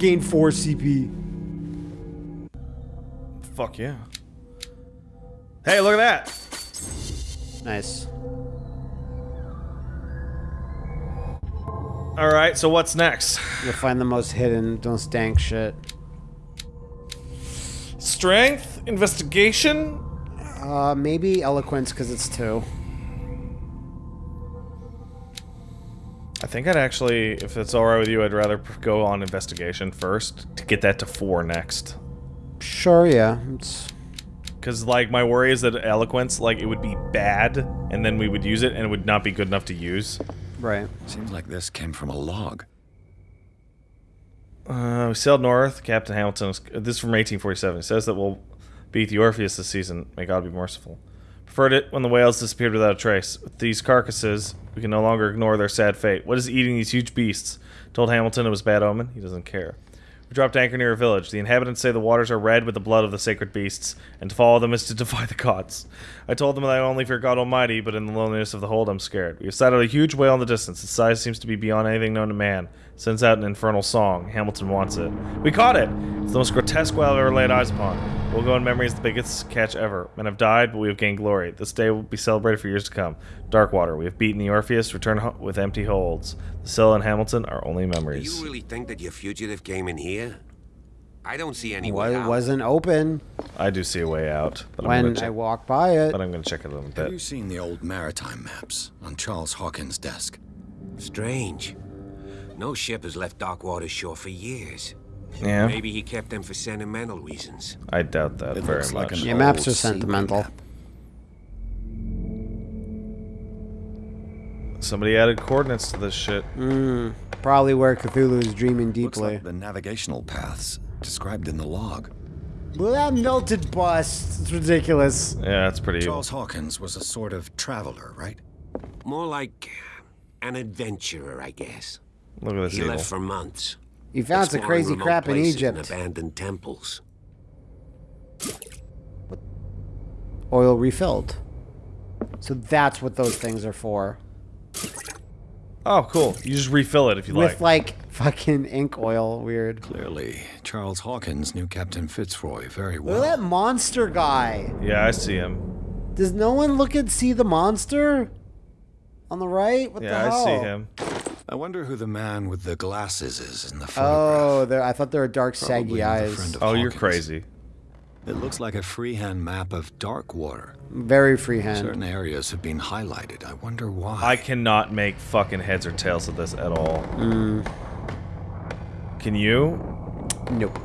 gain 4 CP. Fuck yeah. Hey, look at that. Nice. All right, so what's next? You'll find the most hidden, don't stank shit. Strength, investigation. Uh, maybe eloquence because it's two. Think I'd actually, if it's all right with you, I'd rather go on investigation first to get that to four next. Sure, yeah. It's Because, like, my worry is that eloquence, like, it would be bad, and then we would use it, and it would not be good enough to use. right. Seems like this came from a log. Uh, we sailed north. Captain Hamilton, is- this is from 1847. It says that we'll beat the Orpheus this season. May God be merciful. Preferred it when the whales disappeared without a trace. With these carcasses, we can no longer ignore their sad fate. What is eating these huge beasts? Told Hamilton it was bad omen. He doesn't care. We dropped anchor near a village. The inhabitants say the waters are red with the blood of the sacred beasts, and to follow them is to defy the gods. I told them that I only fear God Almighty, but in the loneliness of the hold, I'm scared. We have sighted a huge whale in the distance. Its size seems to be beyond anything known to man. Sends out an infernal song. Hamilton wants it. We caught it! It's the most grotesque whale I've ever laid eyes upon. We'll go in memory as the biggest catch ever. Men have died, but we have gained glory. This day will be celebrated for years to come. Darkwater, we have beaten the Orpheus, return with empty holds. The Scylla and Hamilton are only memories. Do memories. you really think that your fugitive came in here? I don't see any Well, way it out. wasn't open I do see a way out, but I'm when gonna I check, walked by it. but I'm gonna check it in a Have bit. Have you seen the old maritime maps on Charles Hawkins' desk? Strange. No ship has left Darkwater shore for years. Yeah, Maybe he kept them for sentimental reasons. I doubt that It very looks like much. an Yeah, maps are sentimental. map. Somebody added coordinates to this shit. Mm, probably where Cthulhu is dreaming Looks deeply. like the navigational paths described in the log. Well, that melted bust. It's ridiculous. Yeah, it's pretty evil. Charles Hawkins was a sort of traveler, right? More like an adventurer, I guess. Look at this He evil. left for months. He found some crazy crap in places and Egypt. abandoned temples. Oil refilled. So that's what those things are for. Oh, cool. You just refill it if you With like. With like fucking ink oil. Weird. Clearly, Charles Hawkins knew Captain Fitzroy very Look well. at that monster guy. Yeah, I see him. Does no one look and see the monster? On the right? What the Yeah. I see him. I wonder who the man with the glasses is in the Oh, photograph. there. I thought there were dark, Probably saggy eyes. friend of Oh, you're crazy. It looks like a freehand map of Darkwater. Very freehand. Certain areas have been highlighted. I wonder why. I cannot make fucking heads or tails of this at all. Mm. Can you? Nope.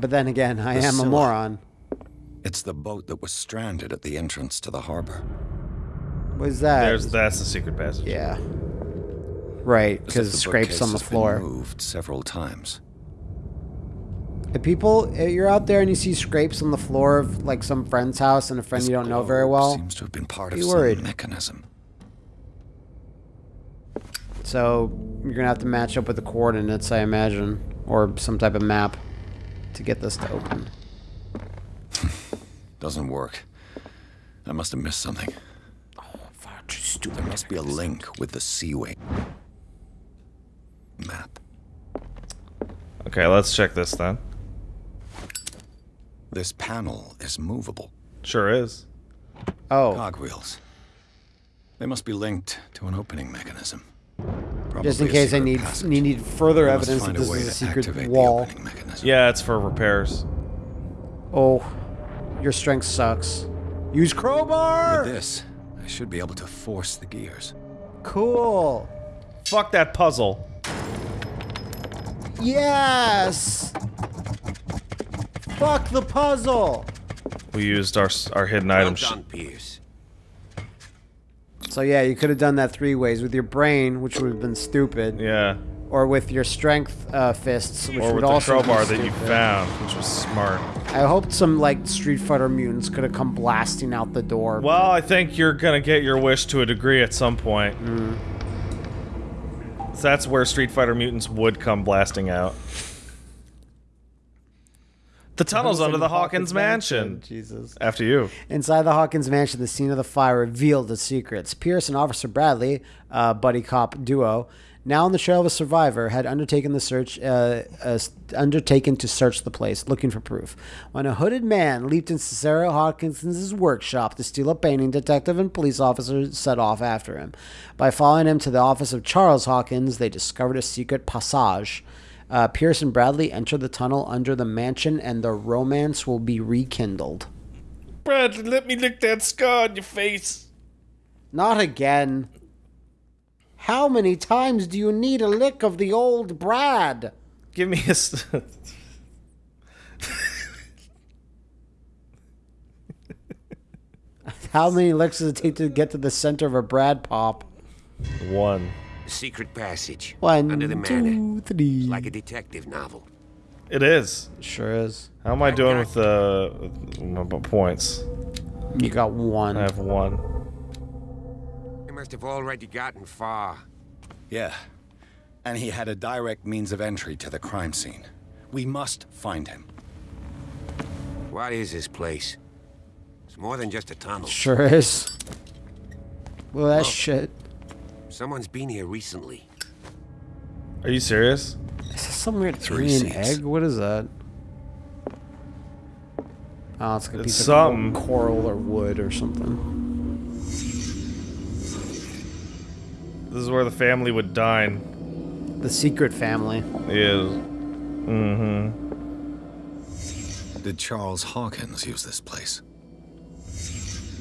But then again, I The am a moron. It's the boat that was stranded at the entrance to the harbor. What is that? There's that's the secret passage. Yeah. Right, because scrapes on the floor. moved several times. If people, if you're out there and you see scrapes on the floor of like some friend's house and a friend This you don't know very well, Seems to have been part of be some worried. mechanism. so you're gonna have to match up with the coordinates, I imagine, or some type of map to get this to open. Doesn't work. I must have missed something. Oh there must be a link with the Seaway map. Okay, let's check this then. This panel is movable. Sure is. Oh, Cogwheels. They must be linked to an opening mechanism. just in case I need passage. need further We evidence that find a this way is a secret wall. opening mechanism. Yeah, it's for repairs. Oh, your strength sucks. Use crowbar. With this, I should be able to force the gears. Cool. Fuck that puzzle. Yes. Fuck the puzzle. We used our our hidden Well item. done, Pierce. So yeah, you could have done that three ways with your brain, which would have been stupid, yeah, or with your strength uh, fists, which or would with the also be crowbar that you found, which was smart. I hoped some like Street Fighter mutants could have come blasting out the door. Well, I think you're gonna get your wish to a degree at some point. So that's where Street Fighter mutants would come blasting out. The tunnels under the Hawkins mansion. Jesus. After you. Inside the Hawkins mansion, the scene of the fire revealed the secrets. Pierce and Officer Bradley, uh, buddy cop duo, now on the trail of a survivor, had undertaken the search, uh, uh, undertaken to search the place, looking for proof. When a hooded man leaped into Sarah Hawkins's workshop to steal a painting, detective and police officers set off after him. By following him to the office of Charles Hawkins, they discovered a secret passage. Uh, Pierce and Bradley enter the tunnel under the mansion, and the romance will be rekindled. Bradley, let me lick that scar on your face. Not again. How many times do you need a lick of the old Brad? Give me a. s- How many licks does it take to get to the center of a Brad pop? One. Secret passage. One, Under the manor. two, three. Like a detective novel. It is. Sure is. How am I doing with uh, with my b- points? You got one. I have one. They must have already gotten far. Yeah. And he had a direct means of entry to the crime scene. We must find him. What is this place? It's more than just a tunnel. Sure is. Well, that oh. shit. Someone's been here recently. Are you serious? Is this some weird Three alien seats. egg? What is that? Oh, it's like a It's piece something. of coral or wood or something. This is where the family would dine. The secret family. Is. Mm-hmm. Did Charles Hawkins use this place?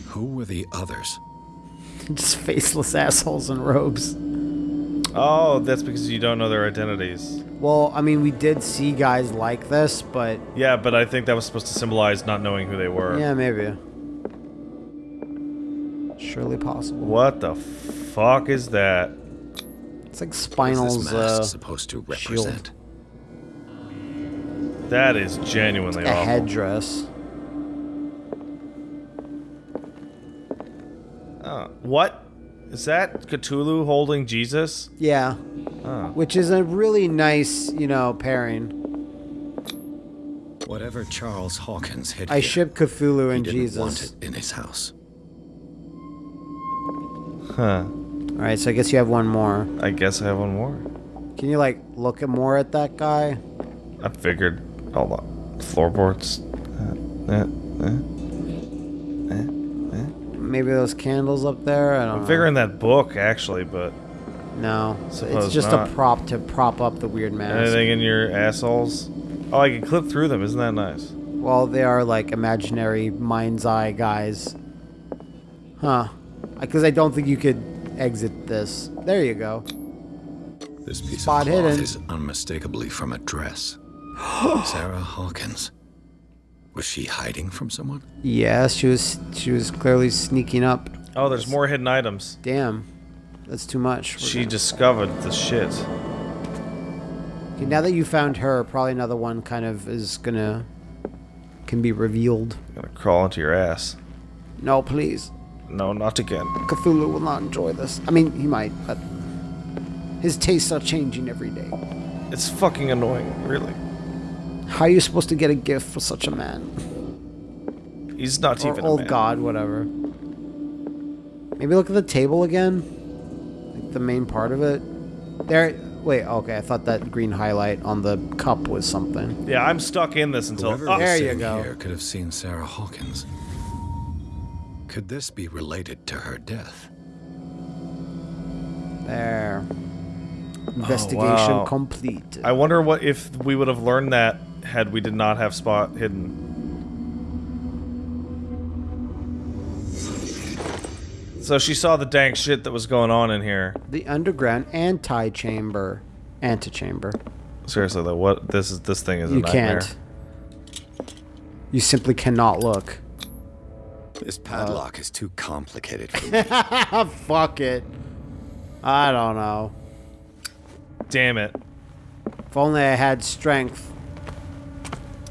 Who were the others? Just faceless assholes in robes. Oh, that's because you don't know their identities. Well, I mean, we did see guys like this, but Yeah, but I think that was supposed to symbolize not knowing who they were. yeah, maybe. Surely possible. What the fuck is that? It's like What's Spinal's this mask uh, supposed to shield. represent? That is genuinely a awful. headdress. Uh, what? Is that Cthulhu holding Jesus? Yeah. Oh. Which is a really nice, you know, pairing. Whatever Charles Hawkins hid I here, ship Cthulhu he and didn't want it in his house. Huh. Alright, so I guess you have one more. I guess I have one more. Can you, like, look at more at that guy? I figured. Hold on. Floorboards. Uh, uh, uh. Maybe those candles up there? I don't I'm know. figuring that book, actually, but No. So it's just not. a prop to prop up the weird mask. anything in your assholes? Oh, I can clip through them. Isn't that nice? Well, they are like imaginary mind's eye guys. Huh. Because I don't think you could exit this. There you go. This piece Spot of cloth hidden. is unmistakably from a dress. Sarah Hawkins. Was she hiding from someone? Yes, she was she was clearly sneaking up. Oh, there's more hidden items. Damn. That's too much. We're She gonna- discovered the shit. Okay, now that you found her, probably another one kind of is gonna can be revealed. I'm Gonna crawl into your ass. No, please. No, not again. Cthulhu will not enjoy this. I mean, he might, but his tastes are changing every day. It's fucking annoying, really. How are you supposed to get a gift for such a man? He's not or even a old man. god, whatever. Maybe look at the table again. Like the main part of it. There. Wait. Okay. I thought that green highlight on the cup was something. Yeah, I'm stuck in this until. Oh, there you go. here could have seen Sarah Hawkins. Could this be related to her death? There. Oh, Investigation wow. complete. I wonder what if we would have learned that had we did not have spot hidden. So she saw the dank shit that was going on in here. the underground anti-chamber, antechamber. Seriously though, what this is this thing is a You can't. You simply cannot look. This padlock is too complicated for me. Fuck it. I don't know. Damn it. If only I had strength.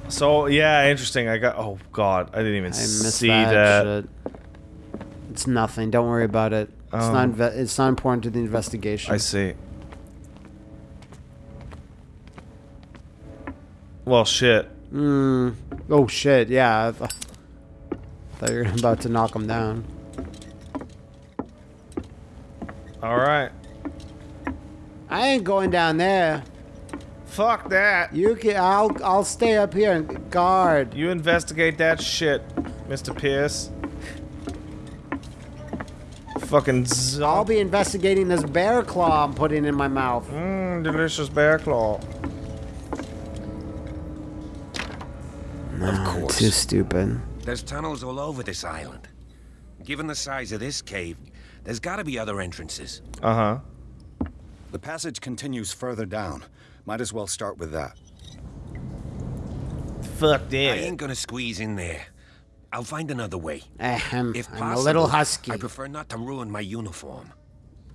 So yeah, interesting. I got oh god, I didn't even I see that, that. It's nothing. Don't worry about it. It's Oh. not. It's not important to the investigation. I see. Well, shit. Mm. Oh shit! Yeah. Thought you were about to knock him down. All right. I ain't going down there. Fuck that. You can. I'll. I'll stay up here and guard. You investigate that shit, Mr. Pierce. Fucking I'll be investigating this bear claw I'm putting in my mouth. Mmm, delicious bear claw. Of course. Too stupid. There's tunnels all over this island. Given the size of this cave, there's gotta be other entrances. Uh huh. The passage continues further down. Might as well start with that. Fuck this. I ain't gonna squeeze in there. I'll find another way. Ahem, If possible, I'm a little husky. I prefer not to ruin my uniform.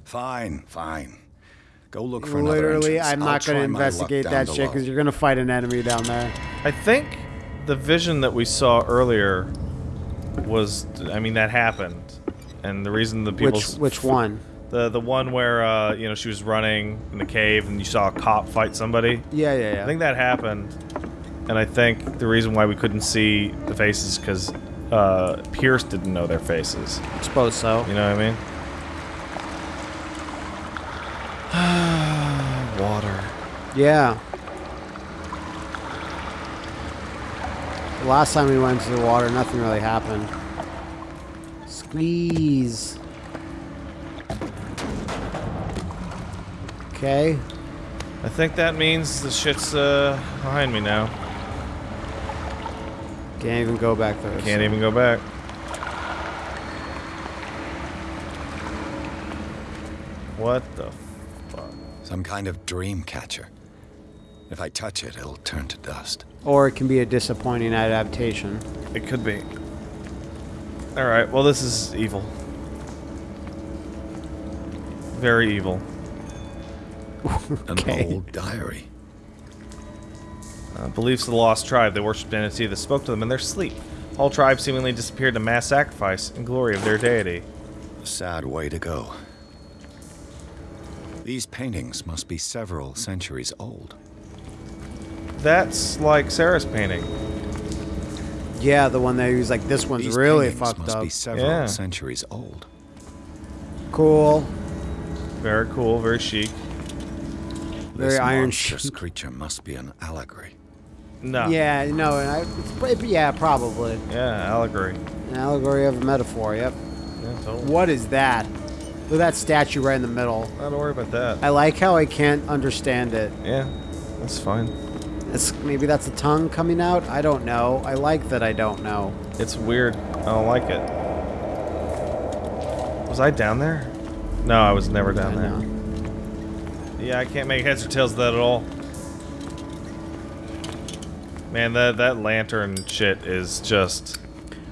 Fine, fine. Go look for another Literally, entrance. I'm I'll not going to investigate down that shit because you're going to fight an enemy down there. I think the vision that we saw earlier was, I mean, that happened, and the reason the people, Which which one? the the one where uh, you know she was running in the cave and you saw a cop fight somebody. Yeah, yeah, yeah. I think that happened, and I think the reason why we couldn't see the faces because uh, Pierce didn't know their faces. I suppose so. You know what I mean? Water. Yeah. The last time we went to the water, nothing really happened. Squeeze. Okay. I think that means the shit's uh, behind me now. Can't even go back there. Can't even go back. What the fuck? Some kind of dream catcher. If I touch it, it'll turn to dust. Or it can be a disappointing adaptation. It could be. Alright, well, this is evil. Very evil. An old diary. Uh, beliefs of the lost tribe. They worshipped an entity that spoke to them in their sleep. Whole tribe seemingly disappeared to mass sacrifice in glory of their deity. A sad way to go. These paintings must be several centuries old. That's like Sarah's painting. Yeah, the one that he was like, this one's These really paintings fucked must up. be several Yeah. centuries old. Cool. Very cool, very chic. Very this iron monstrous chic. creature must be an allegory. No. Yeah, no, and I, it's, yeah, probably. Yeah, allegory. An allegory of a metaphor, yep. Yeah, totally. What is that? Look at that statue right in the middle. I don't worry about that. I like how I can't understand it. Yeah, that's fine. It's, maybe that's a tongue coming out? I don't know. I like that I don't know. It's weird. I don't like it. Was I down there? No, I was never down I there. know. Yeah, I can't make heads or tails of that at all. Man, that that lantern shit is just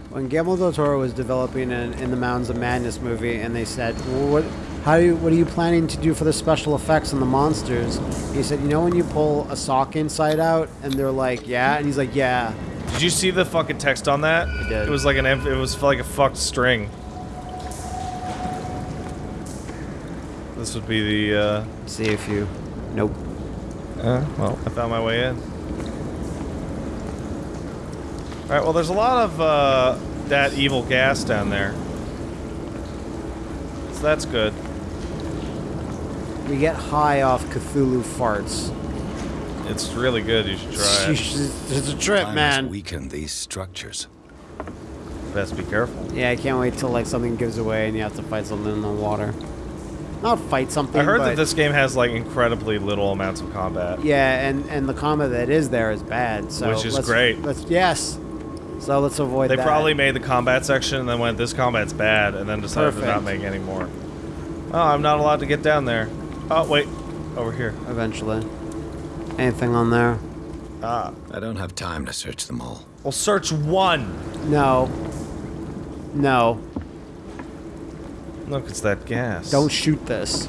When Guillermo del Toro was developing in, in the Mountains of Madness movie, and they said, well, "What? How do you? What are you planning to do for the special effects on the monsters?" He said, "You know when you pull a sock inside out, and they're like, yeah," and he's like, "Yeah." Did you see the fucking text on that? I did. It was like an it was like a fucked string. This would be the uh See if you. Nope. Uh, well, I found my way in. Alright, well, there's a lot of uh, that evil gas down there. So that's good. We get high off Cthulhu farts. It's really good. You should try it. it's a trip, Time man. has weakened these structures. Best be careful. Yeah, I can't wait till like something gives away and you have to fight something in the water. Not fight something. I heard but, that this game has like incredibly little amounts of combat. Yeah, and and the combat that is there is bad. So Which is let's- great. Let's yes. So let's avoid They that. probably made the combat section and then went, this combat's bad, and then decided to not make any more. Oh, I'm not allowed to get down there. Oh, wait. Over here. eventually. Anything on there? Ah. I don't have time to search them all. Well, search one. No. No. Look, it's that gas. Don't shoot this.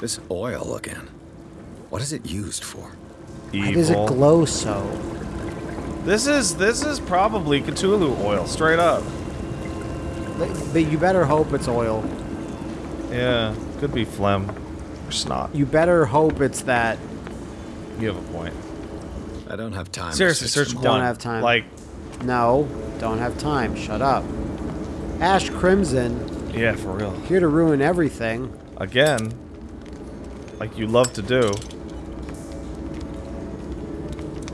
This oil again. What is it used for? Evil. Why does it glow so? This is this is probably Cthulhu oil, straight up. But but you better hope it's oil. Yeah, could be phlegm or snot. You better hope it's that. You have a point. I don't have time. Seriously, to search one. Don't have time. Like, No, don't have time. Shut up. Ash Crimson, yeah, for real. here to ruin everything. Again. like you love to do.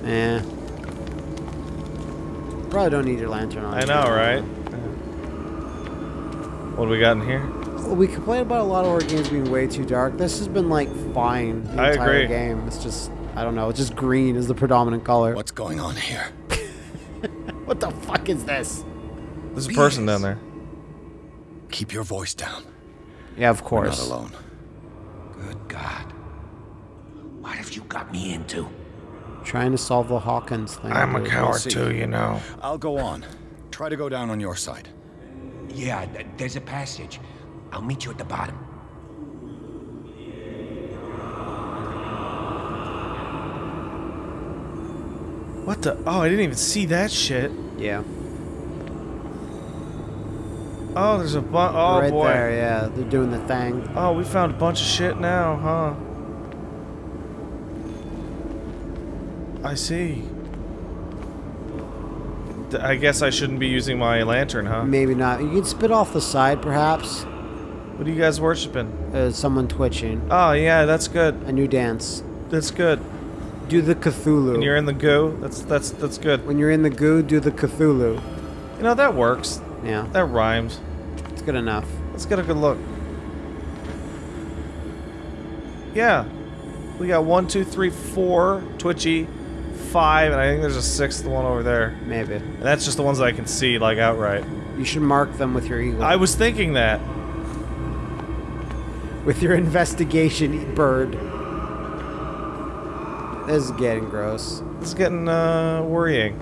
Eh. Probably don't need your lantern on. I know, right? What do we got in here? We complain about a lot of our games being way too dark. This has been like fine the I entire agree. game. It's just I don't know. It's just green is the predominant color. What's going on here? What the fuck is this? There's a person down there. Keep your voice down. Yeah, of course. We're not alone. Good God. What have you got me into? Trying to solve the Hawkins thing. I'm a dude. coward see. too, you know. I'll go on. Try to go down on your side. Yeah, th- there's a passage. I'll meet you at the bottom. What the? Oh, I didn't even see that shit. Yeah. Oh, there's a bunch. Oh right boy. there. Yeah, they're doing the thing. Oh, we found a bunch of shit now, huh? I see. D- I guess I shouldn't be using my lantern, huh? Maybe not. You can spit off the side, perhaps. What are you guys worshiping? Uh, someone twitching. Oh, yeah, that's good. A new dance. That's good. Do the Cthulhu. When you're in the goo, that's that's that's good. when you're in the goo, do the Cthulhu. You know that works. Yeah, That rhymes. it's good enough. Let's get a good look. Yeah. We got one, two, three, four twitchy, five, and I think there's a sixth one over there. Maybe. And that's just the ones that I can see, like, outright. You should mark them with your eagle. I was thinking that. With your investigation bird. This is getting gross. This is getting, uh, worrying.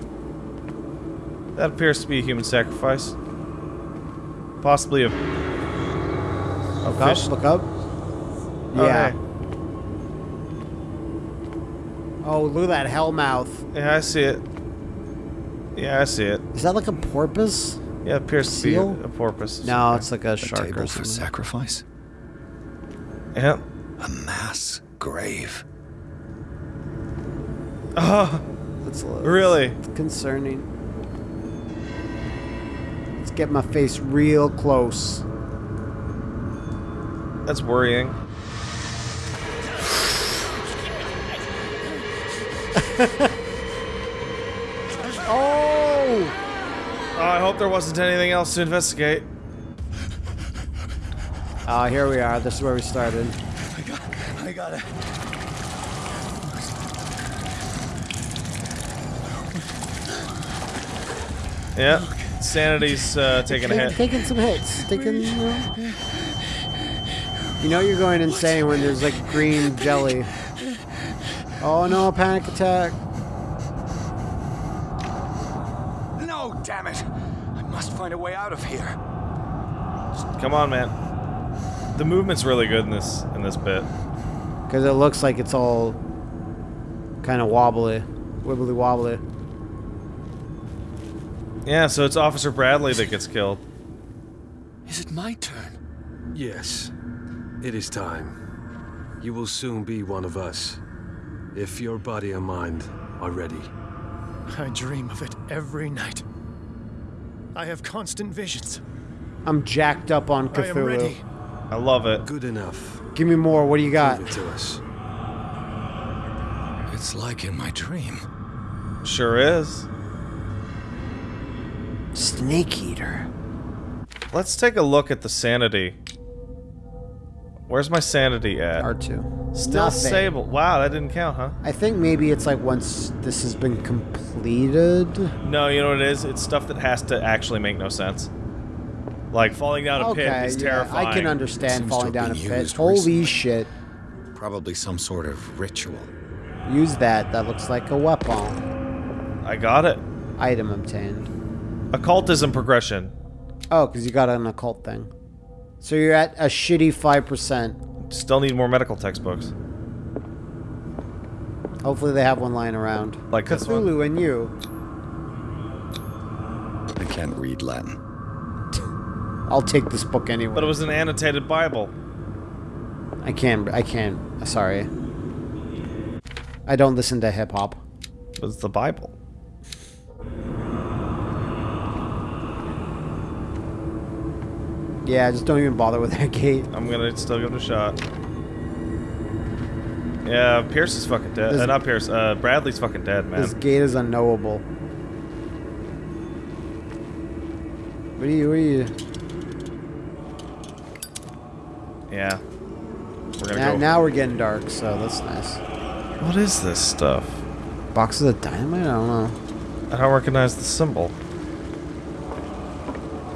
That appears to be a human sacrifice. Possibly a... a Look up. Look up. Oh, Yeah. hey. Oh, look at that hell mouth. Yeah, I see it. Yeah, I see it. Is that like a porpoise? Yeah, it appears to be a, a porpoise. No, it's like a A shark table or for sacrifice? Yeah. A mass grave. Oh, That's, Really? It's concerning. Let's get my face real close. that's worrying. Oh! Oh, I hope there wasn't anything else to investigate. Ah, here we are. This is where we started. I got, I got it. Yeah, sanity's uh, taking a hit. Taking some hits. Taking. You you know you're going insane when there's like green jelly. Oh no! Panic attack. No, damn it! I must find a way out of here. Come on, man. The movement's really good in this in this bit. Because it looks like it's all kind of wobbly, wibbly wobbly. Yeah, so it's Officer Bradley that gets killed. Is it my turn? Yes, it is time. You will soon be one of us, if your body and mind are ready. I dream of it every night. I have constant visions. I'm jacked up on I am ready. Cthulhu. I love it. Good enough. Give me more. What do you got? Give it to us. It's like in my dream. Sure is. Snake eater. Let's take a look at the sanity. Where's my sanity at? R2. Still Nothing. stable. Wow, that didn't count, huh? I think maybe it's like once this has been completed. No, you know what it is? It's stuff that has to actually make no sense. Like falling down a pit Okay, is yeah, terrifying. I can understand falling down a pit. used Holy recently. shit. Probably some sort of ritual. Use that. That looks like a weapon. I got it. Item obtained. Occultism progression. Oh, because you got an occult thing. So you're at a shitty 5%. Still need more medical textbooks. Hopefully they have one lying around. Like this one? Cthulhu and you. I can't read Latin. I'll take this book anyway. But it was an annotated Bible. I can't. I can't. Sorry. I don't listen to hip hop. It was the Bible. Yeah, just don't even bother with that gate. I'm gonna still give it a shot. Yeah, Pierce is fucking dead. This- uh, not Pierce. Uh, Bradley's fucking dead, man. This gate is unknowable. What are you? What are you? Yeah. We're gonna Now, go. now we're getting dark, so that's nice. What is this stuff? Boxes of dynamite? I don't know. I don't recognize the symbol.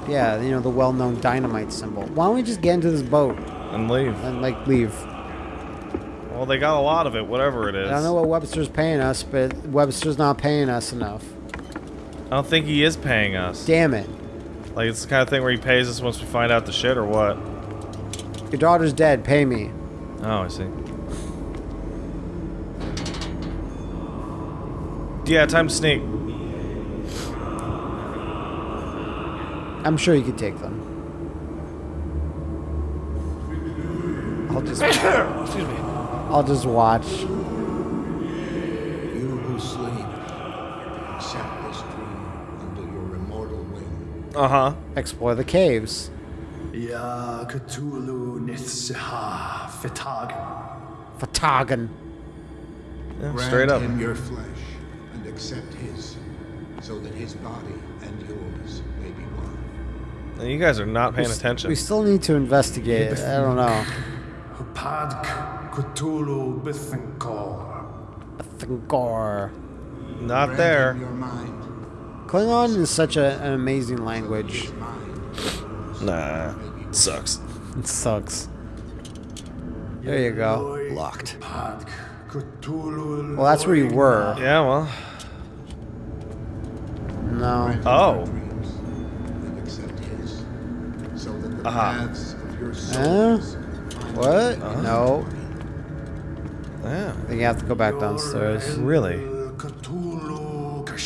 Yeah, you know the well-known dynamite symbol. Why don't we just get into this boat And leave. and like leave? Well, they got a lot of it, whatever it is. I don't know what Webster's paying us, but Webster's not paying us enough. I don't think he is paying us. Damn it! Like, it's the kind of thing where he pays us once we find out the shit, or what? Your daughter's dead. Pay me. Oh, I see. Yeah, time to sneak. I'm sure you could take them. I'll just. Excuse me. I'll just watch. You who sleep, accept this dream under your immortal wing. Uh huh. Explore the caves. Ya Cthulhu Nithsiha Fitagan. Fatagan. Yeah, straight up. him your flesh and accept his, so that his body and yours may be one. And you guys are not paying attention. We still need to investigate. I don't know. Hupadk Cthulhu Bithinkor. Thingor. Not there. him your mind, Klingon is such a, an amazing language. his mind. Nah. Sucks. It sucks. There you go. Locked. Well, that's where you were. Yeah, well. No. Oh. your dreams and accept his, so that the uh-huh. paths of your Huh? What? Uh-huh. No. Yeah. I think you have to go back downstairs. Really?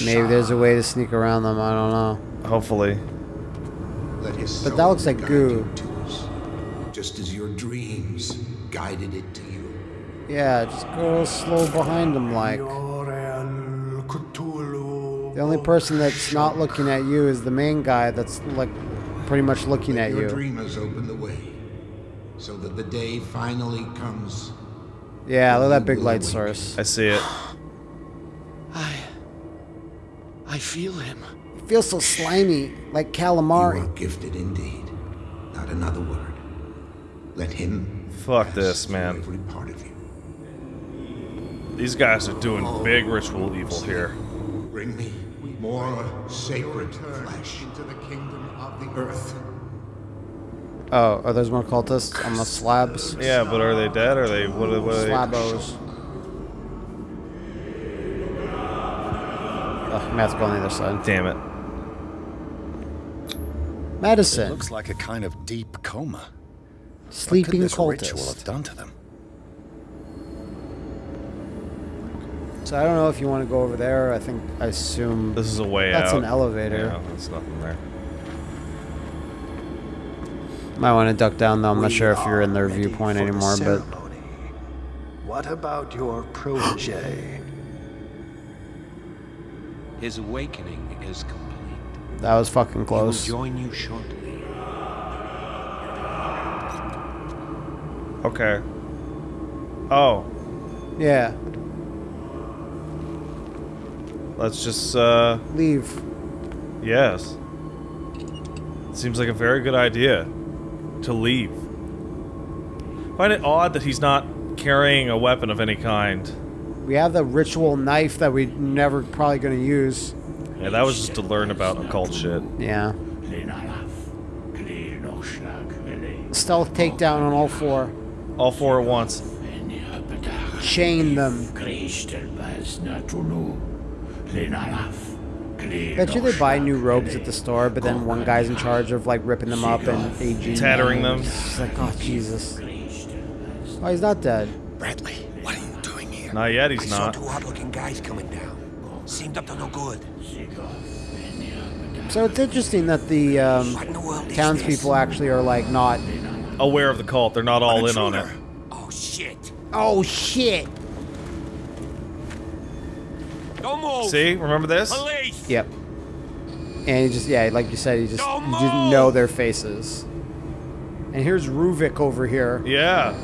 Maybe there's a way to sneak around them. I don't know. Hopefully. Let his But that looks like guide goo. you to us, just as your dreams guided it to you. Yeah, just go slow behind them like. The only person that's not looking at you is the main guy that's like pretty much looking Let at your you. dreamers open the way, so that the day finally comes. Yeah, look at that big light awake. source. I see it. I. I feel him. It feels so slimy, like calamari. You are gifted indeed. Not another word. Let him. Fuck this, man. Every part of you. These guys are doing oh. big ritual evil here. Bring me more sacred flesh into the kingdom of the earth. Oh, are those more cultists on the slabs? Yeah, but are they dead? Are they what? Are, what are they? Slabos. Oh, I'm gonna have to go on the other side. Damn it! Medicine. Looks like a kind of deep coma. Sleeping what could this ritual have cultist. done to them? So I don't know if you want to go over there. I think I assume This is a way That's out. an elevator. Yeah, there's nothing there. might want to duck down though. I'm not sure if you're in their viewpoint the anymore, but. What about your protege? His awakening is complete. That was fucking close. join you shortly. Okay. Oh, Yeah, let's just uh, leave. yes. Seems like a very good idea to leave. Find it odd that he's not carrying a weapon of any kind. We have the ritual knife that we never probably gonna use. Yeah, that was just to learn about occult shit. Yeah. Stealth takedown on all four. All four at once. Chain them. Bet you they buy new robes at the store, but then one guy's in charge of like ripping them up and aging Tattering them. It's like, oh Jesus. Oh, he's not dead. Bradley, what are you doing here? Not yet, He's I he's saw not. two odd-looking guys coming down. Seemed up to no good. So it's interesting that the um, What in the world is townspeople actually are like not. Aware of the cult, they're not all in on it. Oh shit! Oh shit! Don't move! See, remember this? Police! Yep. And he just yeah, like you said, he just Don't you didn't know their faces. And here's Ruvik over here. Yeah.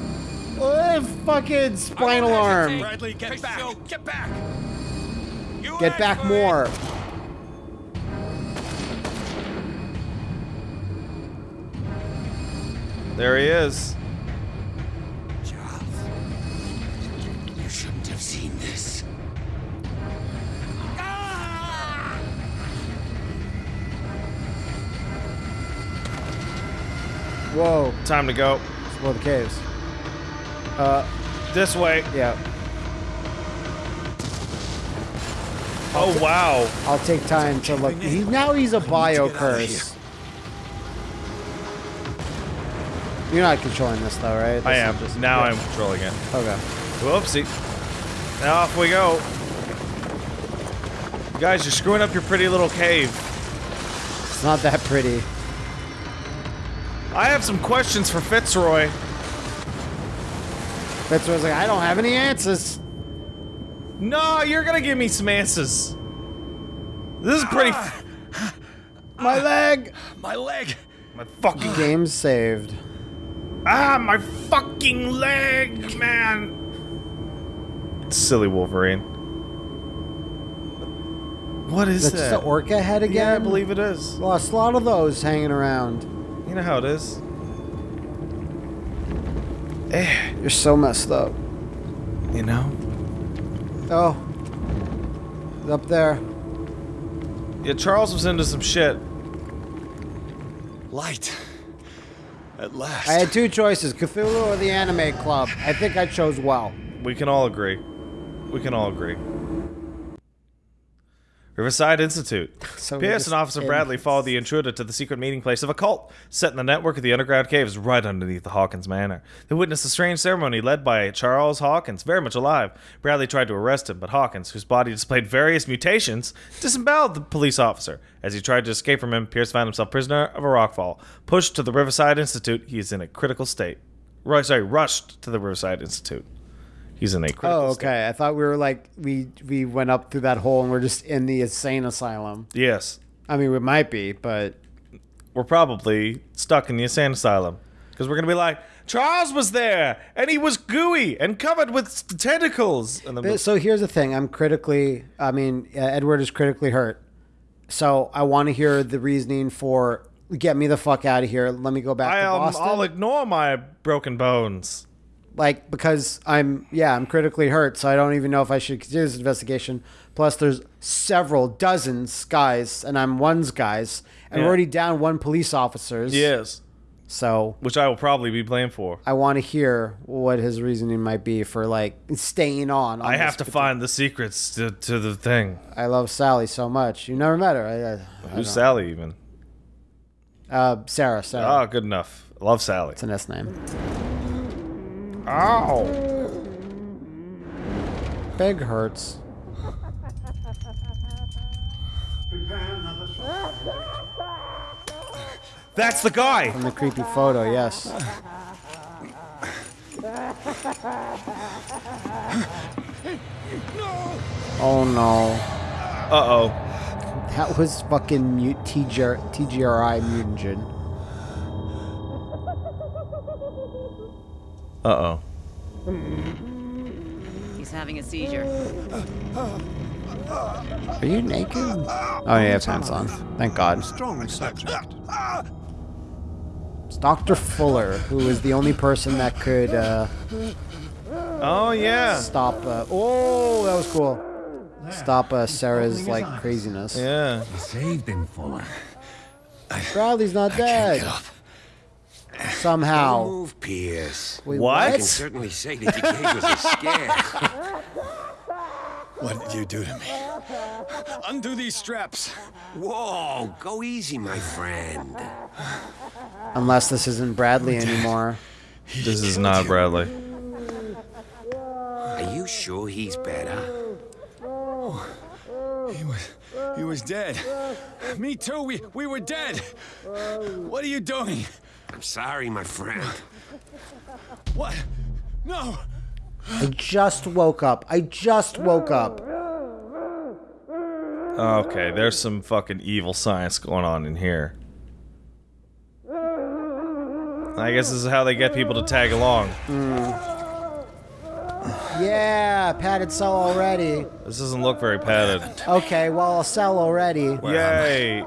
Oh, fucking spinal arm. Bradley, get back! Get back! You Get back more. There he is. Charles, you shouldn't have seen this. Whoa. Time to go. Explore the caves. Uh, This way. yeah. Oh wow. I'll take time to look. He, now he's a bio curse. You're not controlling this though, right? This I am. just- now yeah. I'm controlling it. Okay. Whoopsie. Now off we go. You guys, you're screwing up your pretty little cave. It's not that pretty. I have some questions for Fitzroy. Fitzroy's like, I don't have any answers. No, you're gonna give me some answers. This is pretty. My leg. My leg! my fucking Game saved. ah, my fucking leg, man. Silly Wolverine. What is That's that? just the orca head again. yeah, I believe it is. Lost a lot of those hanging around. You know how it is. Eh, You're so messed up. you know. Oh. It's up there. Yeah, Charles was into some shit. Light. At last. I had two choices: Cthulhu or the Anime Club. I think I chose well. We can all agree. We can all agree. Riverside Institute. So just and Officer in- Bradley followed the intruder to the secret meeting place of a cult set in the network of the underground caves right underneath the Hawkins Manor. They witnessed a strange ceremony led by Charles Hawkins, very much alive. Bradley tried to arrest him, but Hawkins, whose body displayed various mutations, disemboweled the police officer. As he tried to escape from him, Pierce found himself prisoner of a rockfall. Pushed to the Riverside Institute, he is in a critical state. Sorry, rushed to the Riverside Institute. He's in a critical Oh, state. okay. I thought we were like we we went up through that hole and we're just in the insane asylum. Yes. I mean, we might be, but we're probably stuck in the insane asylum because we're gonna be like Charles was there and he was gooey and covered with tentacles. So here's the thing. I'm critically. I mean, uh, Edward is critically hurt. So I want to hear the reasoning for get me the fuck out of here. Let me go back I, to um, I'll ignore my broken bones. Like because I'm yeah I'm critically hurt, so I don't even know if I should do this investigation. Plus, there's several dozens guys, and I'm one's guys, and we're already down one police officers. Yes, So which I will probably be blamed for. I want to hear what his reasoning might be for like staying on. on I have to particular- find the secrets to, to the thing. I love Sally so much. You never met her. I, I, I Who's don't- Sally even? Uh, Sarah. Sarah. Oh, good enough. Love Sally. It's an S name. Ow! Big hurts. That's the guy. From the creepy photo, yes. Oh no. Uh oh. That was fucking mute TGR, TGRI mutagen. Uh oh. He's having a seizure. Are you naked? Oh, yeah, you have pants on. Thank God. Strong subject. It's Dr. Fuller, who is the only person that could uh, Oh yeah. stop. Uh, oh, that was cool. Stop uh, Sarah's like craziness. Yeah. Saved him, Fuller. Bradley's not dead. Get up. Somehow. Move, Pierce. Wait, What? I can certainly say that you gave us a scare. What did you do to me? Undo these straps. Whoa, go easy, my friend. Unless this isn't Bradley anymore. This is not Bradley. Are you sure he's better? Oh, he was, he was dead. Me too. We, we were dead. What are you doing? I'm sorry, my friend. What? No. I just woke up. I just woke up. Okay, there's some fucking evil science going on in here. I guess this is how they get people to tag along. Hmm. Yeah, padded cell already. This doesn't look very padded. Okay, well, I'll sell already. Where am I? Yay!